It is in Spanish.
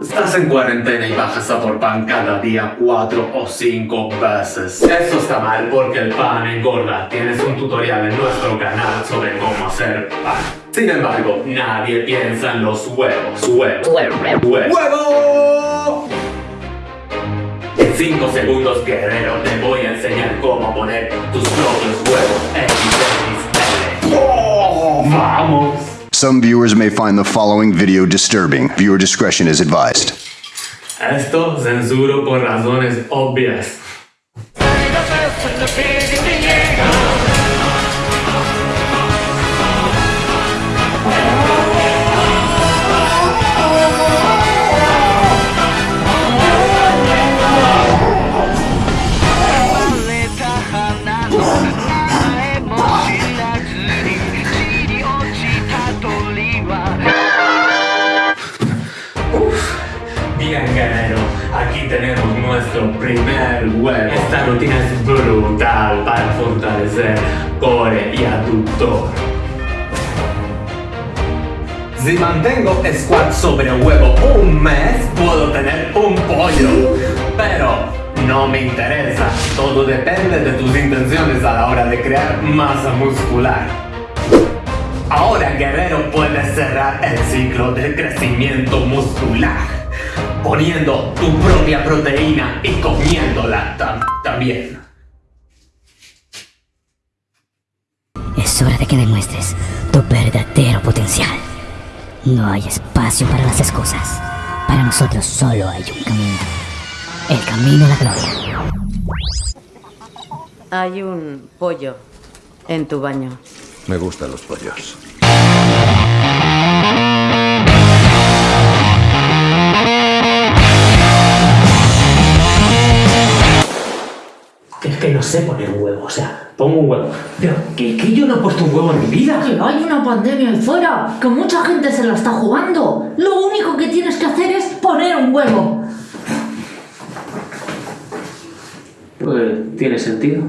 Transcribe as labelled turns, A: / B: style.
A: Estás en cuarentena y bajas a por pan cada día cuatro o cinco veces. Eso está mal porque el pan engorda. Tienes un tutorial en nuestro canal sobre cómo hacer pan. Sin embargo, nadie piensa en los huevos. Huevos. Huevos. ¡Huevo! En 5 segundos, guerrero, te voy a enseñar cómo poner tus propios
B: Some viewers may find the following video disturbing. Viewer discretion is advised.
A: Esto censuro por razones obvias. Bien, guerrero, aquí tenemos nuestro primer huevo. Esta rutina es brutal para fortalecer core y aductor. Si mantengo squat sobre huevo un mes, puedo tener un pollo. Pero no me interesa. Todo depende de tus intenciones a la hora de crear masa muscular. Ahora, guerrero, puedes cerrar el ciclo del crecimiento muscular, poniendo tu propia proteína y comiéndola tam- también.
C: Es hora de que demuestres tu verdadero potencial. No hay espacio para las excusas. Para nosotros solo hay un camino. El camino a la gloria.
D: Hay un pollo en tu baño.
E: Me gustan los pollos.
F: Sé poner un huevo, o sea, pongo un huevo. Pero que, que yo no he puesto un huevo en mi vida.
G: Que hay una pandemia ahí fuera, que mucha gente se la está jugando. Lo único que tienes que hacer es poner un huevo.
F: Pues tiene sentido.